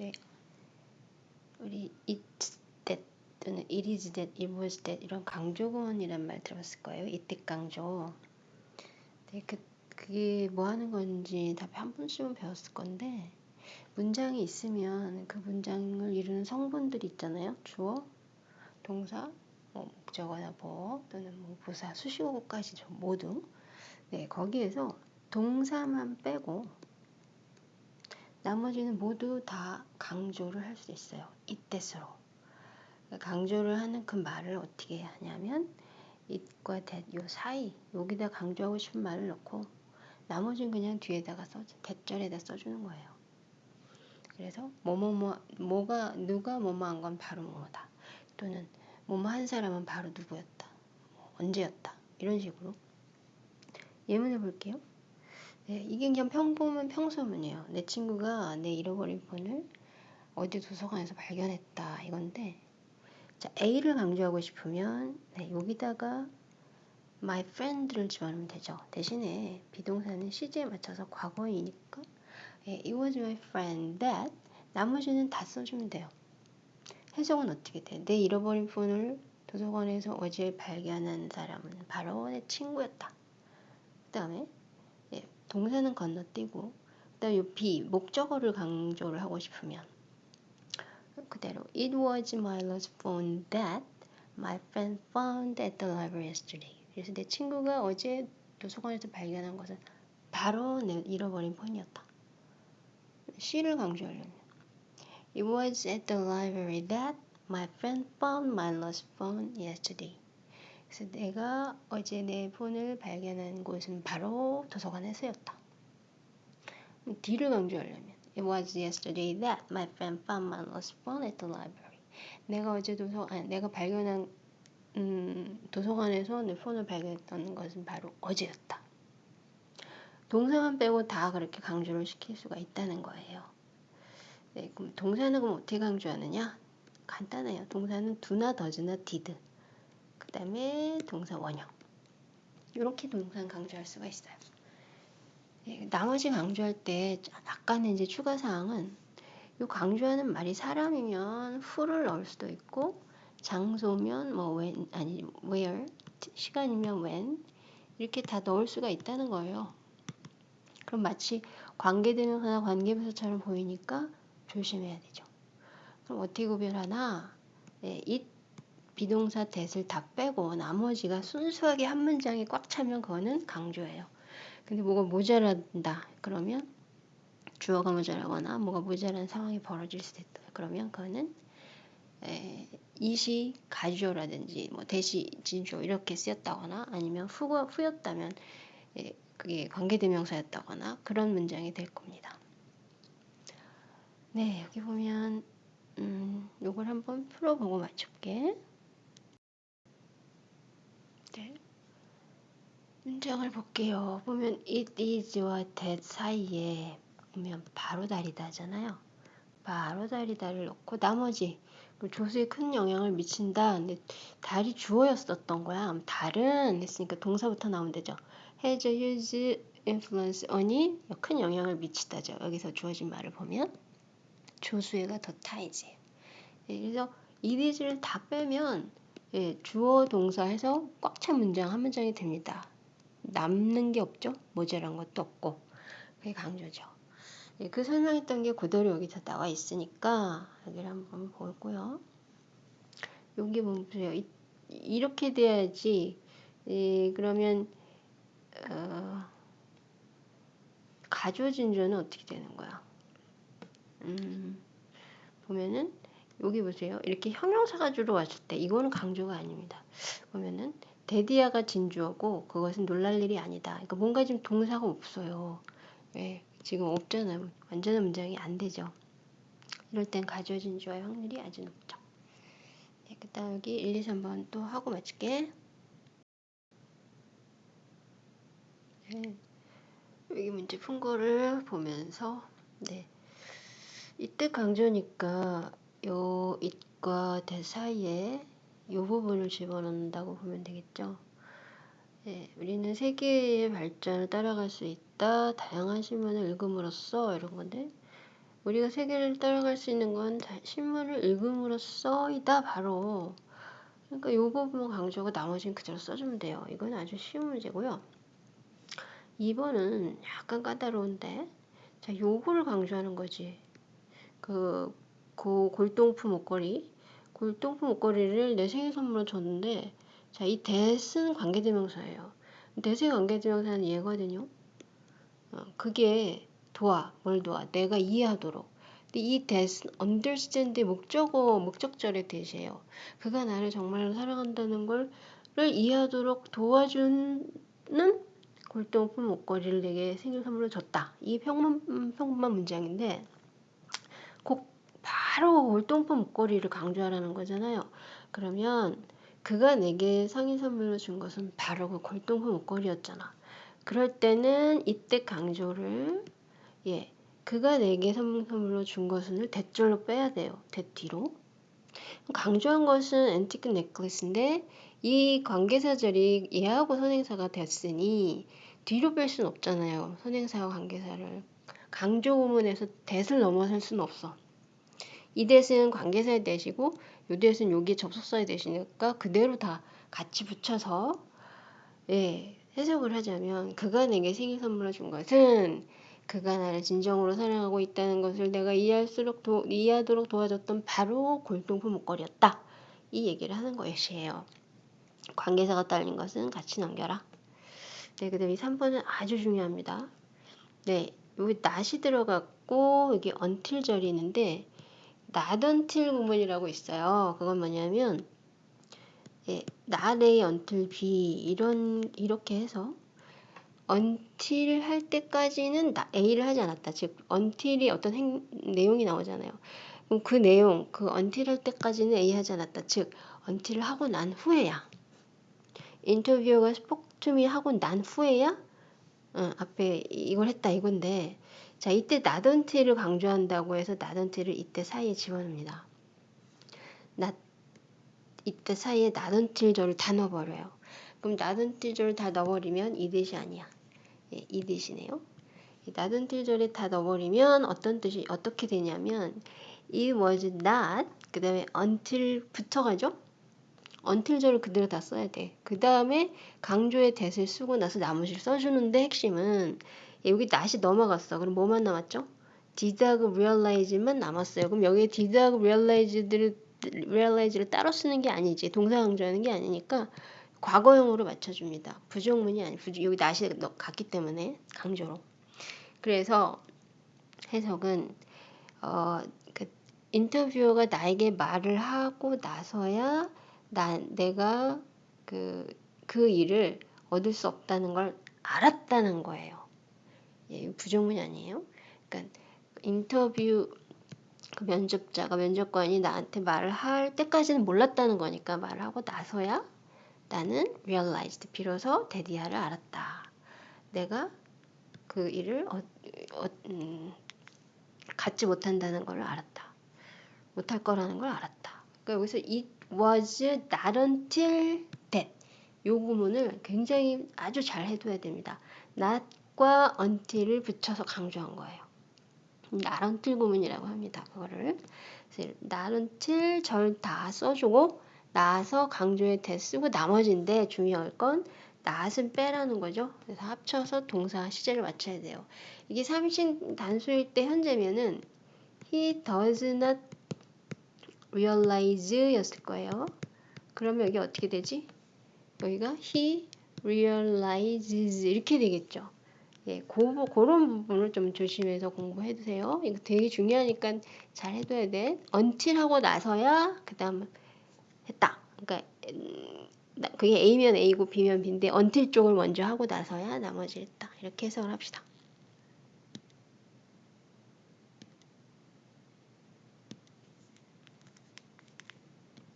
네. 우리 it's that 또는 it is that, it was that 이런 강조구문이란 말 들어봤을 거예요. 이때 강조. 네, 그, 그게 뭐 하는 건지 다한 번씩은 배웠을 건데 문장이 있으면 그 문장을 이루는 성분들이 있잖아요. 주어, 동사, 뭐 목적어나 보 또는 뭐 부사, 수식어까지 모두 네, 거기에서 동사만 빼고 나머지는 모두 다 강조를 할 수 있어요. 이때스로. 강조를 하는 그 말을 어떻게 하냐면 it과 that 요 사이 여기다 강조하고 싶은 말을 넣고 나머지는 그냥 뒤에다가 써 대절에다 써주는 거예요. 그래서 뭐뭐뭐 뭐가 누가 뭐뭐 한 건 바로 뭐뭐다. 또는 뭐뭐 한 사람은 바로 누구였다. 뭐 언제였다. 이런 식으로 예문해 볼게요. 네, 이게 그냥 평범한 평소문이에요. 내 친구가 내 잃어버린 폰을 어디 도서관에서 발견했다 이건데 자 A를 강조하고 싶으면 네, 여기다가 my friend를 집어넣으면 되죠. 대신에 비동사는 시제에 맞춰서 과거이니까 예, it was my friend that 나머지는 다 써주면 돼요. 해석은 어떻게 돼? 내 잃어버린 폰을 도서관에서 어제 발견한 사람은 바로 내 친구였다. 그 다음에 예, 동사는 건너뛰고 그 다음에 be 목적어를 강조를 하고 싶으면 그대로 It was my lost phone that my friend found at the library yesterday. 그래서 내 친구가 어제 도서관에서 발견한 것은 바로 내 잃어버린 폰이었다. C를 강조하려면 It was at the library that my friend found my lost phone yesterday. 그래서 내가 어제 내 폰을 발견한 곳은 바로 도서관에서였다. D를 강조하려면 It was yesterday that my friend found my lost phone at the library. 내가 어제 도서 아니 내가 발견한 음, 도서관에서 내 폰을 발견했던 것은 바로 어제였다. 동사만 빼고 다 그렇게 강조를 시킬 수가 있다는 거예요. 네, 그럼 동사는 그럼 어떻게 강조하느냐? 간단해요. 동사는 do나 does나 did. 그 다음에 동사 원형. 이렇게 동사 강조할 수가 있어요. 네, 나머지 강조할 때 약간의 이제 추가 사항은 이 강조하는 말이 사람이면 who를 넣을 수도 있고 장소면 뭐 when 아니 where 시간이면 when 이렇게 다 넣을 수가 있다는 거예요. 그럼 마치 관계대명사나 관계부사처럼 보이니까 조심해야 되죠. 그럼 어떻게 구별하나? 네, 이 비동사 that을 다 빼고 나머지가 순수하게 한 문장에 꽉 차면 그거는 강조예요. 근데 뭐가 모자란다 그러면 주어가 모자라거나 뭐가 모자란 상황이 벌어질 수도 있다. 그러면 그거는 에, 이시 가주어라든지 뭐 대시 진주어 이렇게 쓰였다거나 아니면 후가 후였다면 에, 그게 관계대명사였다거나 그런 문장이 될 겁니다. 네 여기 보면 음, 요걸 한번 풀어보고 맞출게. 문장을 볼게요. 보면 it is와 that 사이에 보면 바로 다리다잖아요. 바로 다리다를 넣고 나머지 조수에 큰 영향을 미친다. 근데 달이 주어였었던 거야. 달은 했으니까 동사부터 나오면 되죠. has a huge influence on이 큰 영향을 미치다죠. 여기서 주어진 말을 보면 조수애가 더 타이지. 예, 그래서 이디즈를 다 빼면 예, 주어 동사해서 꽉 찬 문장 한 문장이 됩니다. 남는 게 없죠. 모자란 것도 없고 그게 강조죠. 예, 그 설명했던 게 그대로 여기서 나와 있으니까 여기를 한번 볼고요. 여기 보세요. 이, 이렇게 돼야지 예, 그러면 어, 가져진 조는 어떻게 되는 거야? 음, 보면은 여기 보세요. 이렇게 형용사가 주로 왔을 때 이거는 강조가 아닙니다. 보면은 데디아가 진주어고 그것은 놀랄 일이 아니다. 그러니까 뭔가 지금 동사가 없어요. 예, 지금 없잖아요. 완전한 문장이 안 되죠. 이럴 땐 가져진 주어의 확률이 아주 높죠. 네, 그 다음 여기 1, 2, 3번 또 하고 마칠게. 네, 여기 문제 푼 거를 보면서 네, 이때 강조니까 요 it과 대 사이에 요 부분을 집어넣는다고 보면 되겠죠. 네, 우리는 세계의 발전을 따라갈 수 있다. 다양한 신문을 읽음으로써 이런 건데 우리가 세계를 따라갈 수 있는 건 다- 신문을 읽음으로써이다 바로 그러니까 요 부분 강조하고 나머지는 그대로 써주면 돼요. 이건 아주 쉬운 문제고요. 2번은 약간 까다로운데 자 요거를 강조하는 거지. 그, 그 골동품 목걸이 골동품 목걸이를 내 생일 선물로 줬는데 자 이 대은 관계대명사예요. 대세 관계대명사는 얘거든요. 어, 그게 도와 뭘 도와 내가 이해하도록 근데 이 that understand의 목적어 목적절의 대시예요. 그가 나를 정말로 사랑한다는 걸을 이해하도록 도와주는 골동품 목걸이를 내게 생일 선물로 줬다. 이 음, 평범한 문장인데 꼭 바로 골동품 목걸이를 강조하라는 거잖아요. 그러면 그가 내게 생일 선물로 준 것은 바로 그 골동품 목걸이였잖아. 그럴 때는 이때 강조를 예 그가 내게 선물로 준 것을 대절로 빼야 돼요. 대 뒤로. 강조한 것은 앤티크 넥클리스인데 이 관계사절이 얘하고 선행사가 됐으니 뒤로 뺄 수는 없잖아요. 선행사와 관계사를. 강조 구문에서 대을 넘어설 수는 없어. 이 대은 관계사의 대시고 요 대은 여기 접속사의 대시니까 그대로 다 같이 붙여서 예, 해석을 하자면 그가 내게 생일 선물을 준 것은 그가 나를 진정으로 사랑하고 있다는 것을 내가 이해할수록 도, 이해하도록 도와줬던 바로 골동품 목걸이였다. 이 얘기를 하는 것이에요. 관계사가 딸린 것은 같이 넘겨라. 네, 그 다음에 3번은 아주 중요합니다. 네, 여기 낫이 들어갔고 여기 until절이 있는데 until 구문이라고 있어요. 그건 뭐냐면 예, A until B 이런 이렇게 해서 until 할 때까지는 A를 하지 않았다. 즉 until이 어떤 행, 내용이 나오잖아요. 그럼 그 내용, 그 until 할 때까지는 A 하지 않았다. 즉 until을 하고 난 후에야. 인터뷰어가 스포트미 하고 난 후에야 어, 앞에 이걸 했다 이건데 자 이때 until을 강조한다고 해서 until을 이때 사이에 집어넣습니다. not 이때 사이에 until절을 다 넣어버려요. 그럼 until절을 다 넣어버리면 이 뜻이 아니야. 예, 이 뜻이네요. 낮은 틀절에 다 넣어버리면 어떤 뜻이 어떻게 되냐면 it was not 그 다음에 until 붙어가죠. Until절을 그대로 다 써야 돼. 그 다음에 강조의 대을 쓰고 나서 나머지를 써주는데 핵심은 여기 not이 넘어갔어. 그럼 뭐만 남았죠? I realize만 남았어요. 그럼 여기에 I realize를 realize를 따로 쓰는 게 아니지. 동사 강조하는 게 아니니까 과거형으로 맞춰줍니다. 부정문이 아니, 부정, 여기 나시 갔기 때문에 강조로. 그래서 해석은 어, 그 인터뷰어가 나에게 말을 하고 나서야 나, 내가 그, 그 일을 얻을 수 없다는 걸 알았다는 거예요. 예, 부정문이 아니에요. 그러니까 인터뷰 그 면접자가 면접관이 나한테 말을 할 때까지는 몰랐다는 거니까 말을 하고 나서야 나는 realized 비로소 데디아를 알았다. 내가 그 일을 어, 어, 음, 갖지 못한다는 걸 알았다. 못할 거라는 걸 알았다. 그러니까 여기서 it was not until that 요 구문을 굉장히 아주 잘 해둬야 됩니다. not과 until을 붙여서 강조한 거예요. not until 구문이라고 합니다. 그거를 not until 절 다 써주고 나서 강조의 대 쓰고 나머지인데 중요할 건 낫은 빼라는 거죠. 그래서 합쳐서 동사 시제를 맞춰야 돼요. 이게 삼신 단수일 때 현재면은 he does not realize 였을 거예요. 그러면 여기 어떻게 되지? 여기가 he realizes 이렇게 되겠죠. 예, 고, 그런 부분을 좀 조심해서 공부해 두세요. 이거 되게 중요하니까 잘 해둬야 돼. until 하고 나서야 그 다음 했다. 그러니까 음, 그게 A면 A고 B면 B인데 until 쪽을 먼저 하고 나서야 나머지 했다. 이렇게 해석을 합시다.